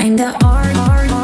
I'm the art.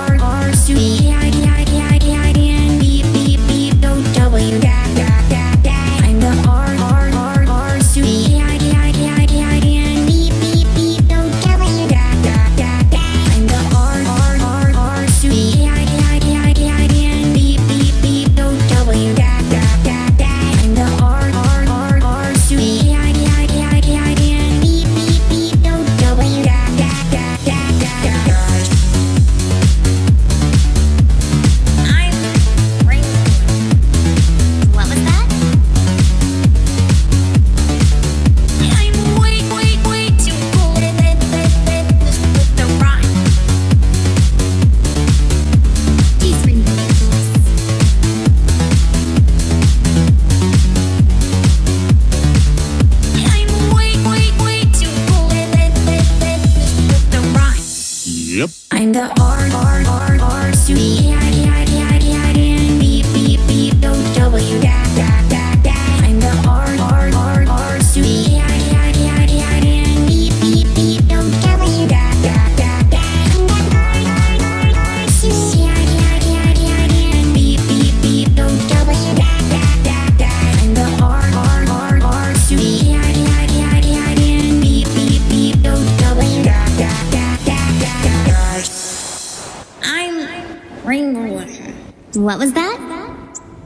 kinda art, art, art hard to be What was that?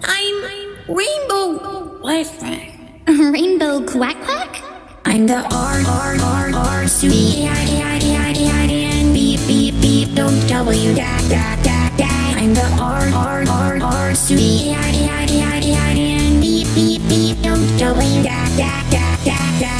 I'm Rainbow Wi-Fi. Rainbow Quack Quack? I'm the R R R R C B I I I I N B B B don't W da da da da. I'm the R R R R C B I I I I N B B B don't W da da da da.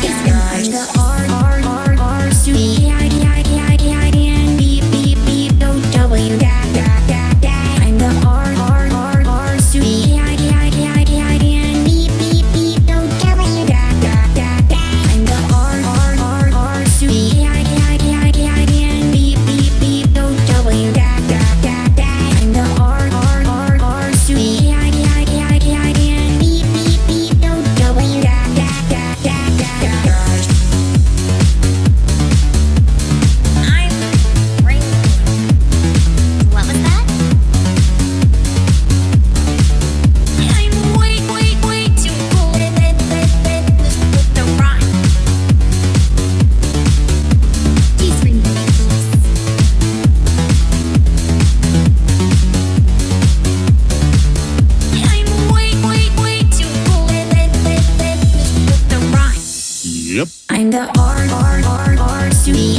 Yep. I'm the R, R, R, R, studio.